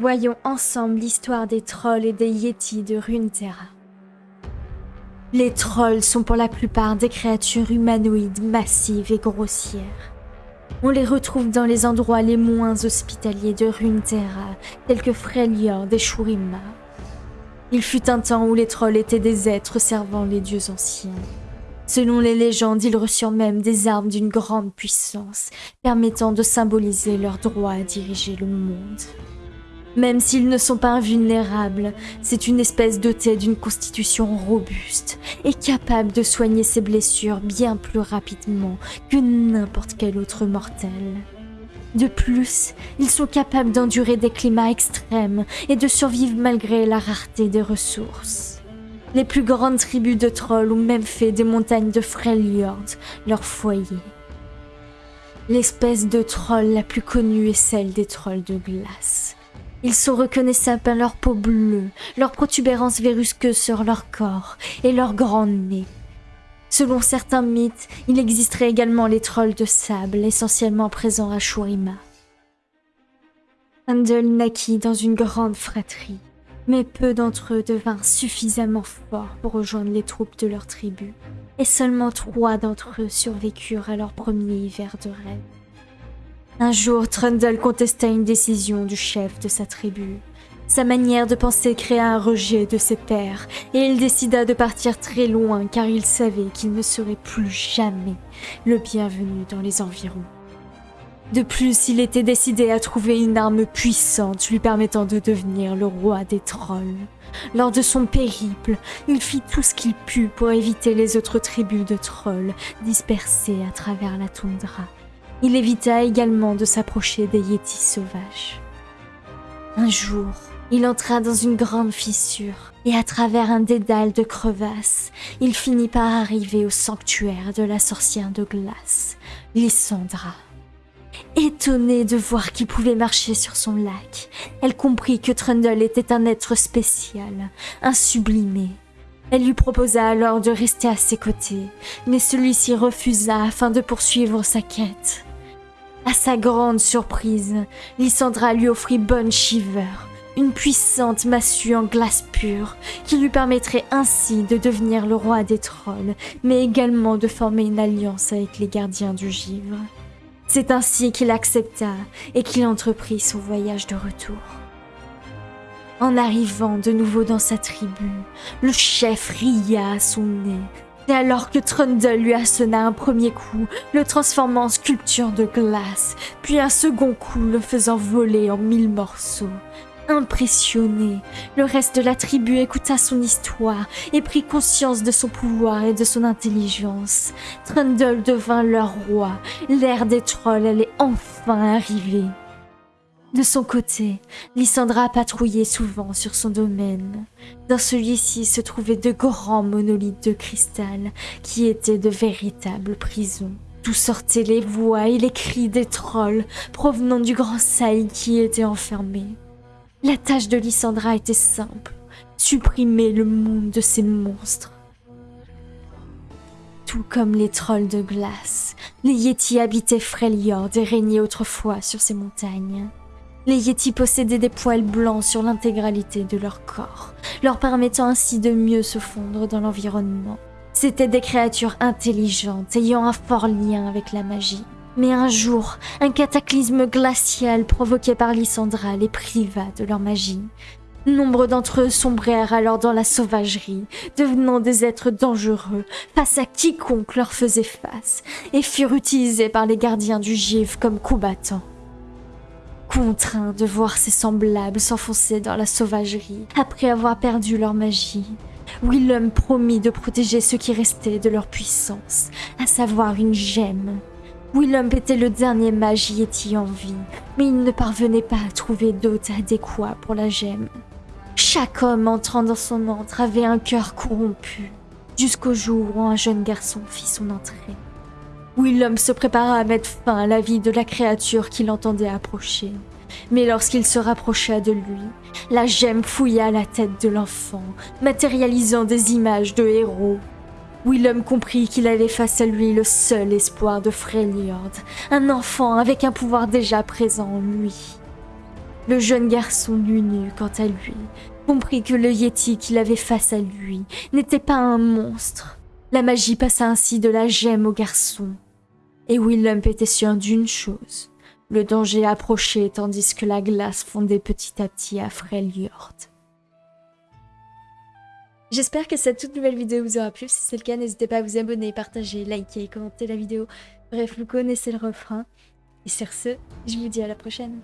Voyons ensemble l'histoire des trolls et des yétis de Runeterra. Les trolls sont pour la plupart des créatures humanoïdes massives et grossières. On les retrouve dans les endroits les moins hospitaliers de Runeterra, tels que Freljord et Shurima. Il fut un temps où les trolls étaient des êtres servant les dieux anciens. Selon les légendes, ils reçurent même des armes d'une grande puissance, permettant de symboliser leur droit à diriger le monde. Même s'ils ne sont pas invulnérables, c'est une espèce dotée d'une constitution robuste et capable de soigner ses blessures bien plus rapidement que n'importe quel autre mortel. De plus, ils sont capables d'endurer des climats extrêmes et de survivre malgré la rareté des ressources. Les plus grandes tribus de trolls ont même fait des montagnes de Freljord leur foyer. L'espèce de troll la plus connue est celle des trolls de glace. Ils sont reconnaissables par leur peau bleue, leur protubérance vérusqueuse sur leur corps et leur grand nez. Selon certains mythes, il existerait également les trolls de sable, essentiellement présents à Shurima. Handel naquit dans une grande fratrie mais peu d'entre eux devinrent suffisamment forts pour rejoindre les troupes de leur tribu, et seulement trois d'entre eux survécurent à leur premier hiver de rêve. Un jour, Trundle contesta une décision du chef de sa tribu. Sa manière de penser créa un rejet de ses pairs, et il décida de partir très loin car il savait qu'il ne serait plus jamais le bienvenu dans les environs. De plus, il était décidé à trouver une arme puissante lui permettant de devenir le roi des trolls. Lors de son périple, il fit tout ce qu'il put pour éviter les autres tribus de trolls dispersées à travers la toundra. Il évita également de s'approcher des yétis sauvages. Un jour, il entra dans une grande fissure et à travers un dédale de crevasses, il finit par arriver au sanctuaire de la sorcière de glace, Lysandra. Étonnée de voir qu'il pouvait marcher sur son lac, elle comprit que Trundle était un être spécial, un sublimé. Elle lui proposa alors de rester à ses côtés, mais celui-ci refusa afin de poursuivre sa quête. À sa grande surprise, Lysandra lui offrit Bonne Shiver, une puissante massue en glace pure, qui lui permettrait ainsi de devenir le roi des trolls, mais également de former une alliance avec les gardiens du givre. C'est ainsi qu'il accepta et qu'il entreprit son voyage de retour. En arrivant de nouveau dans sa tribu, le chef ria à son nez, et alors que Trundle lui assonna un premier coup, le transformant en sculpture de glace, puis un second coup le faisant voler en mille morceaux. Impressionné, le reste de la tribu écouta son histoire et prit conscience de son pouvoir et de son intelligence. Trundle devint leur roi. L'ère des trolls allait enfin arriver. De son côté, Lysandra patrouillait souvent sur son domaine. Dans celui-ci se trouvaient de grands monolithes de cristal qui étaient de véritables prisons. D'où sortaient les voix et les cris des trolls provenant du grand sail qui était enfermé. La tâche de Lysandra était simple, supprimer le monde de ces monstres. Tout comme les trolls de glace, les Yétis habitaient Freljord et régnaient autrefois sur ces montagnes. Les Yétis possédaient des poils blancs sur l'intégralité de leur corps, leur permettant ainsi de mieux se fondre dans l'environnement. C'étaient des créatures intelligentes ayant un fort lien avec la magie. Mais un jour, un cataclysme glacial provoqué par Lysandra les priva de leur magie. Nombre d'entre eux sombrèrent alors dans la sauvagerie, devenant des êtres dangereux face à quiconque leur faisait face, et furent utilisés par les gardiens du givre comme combattants. Contraints de voir ses semblables s'enfoncer dans la sauvagerie après avoir perdu leur magie, Willem promit de protéger ce qui restait de leur puissance, à savoir une gemme. Willem était le dernier mage Yeti en vie, mais il ne parvenait pas à trouver d'hôte adéquat pour la gemme. Chaque homme entrant dans son antre avait un cœur corrompu, jusqu'au jour où un jeune garçon fit son entrée. Willem se prépara à mettre fin à la vie de la créature qu'il entendait approcher. Mais lorsqu'il se rapprocha de lui, la gemme fouilla la tête de l'enfant, matérialisant des images de héros Willem comprit qu'il avait face à lui le seul espoir de Freljord, un enfant avec un pouvoir déjà présent en lui. Le jeune garçon nu quant à lui, comprit que le Yeti qu'il avait face à lui n'était pas un monstre. La magie passa ainsi de la gemme au garçon. Et Willem était sûr d'une chose. Le danger approchait tandis que la glace fondait petit à petit à Freljord. J'espère que cette toute nouvelle vidéo vous aura plu. Si c'est le cas, n'hésitez pas à vous abonner, partager, liker, commenter la vidéo. Bref, vous connaissez le refrain. Et sur ce, je vous dis à la prochaine.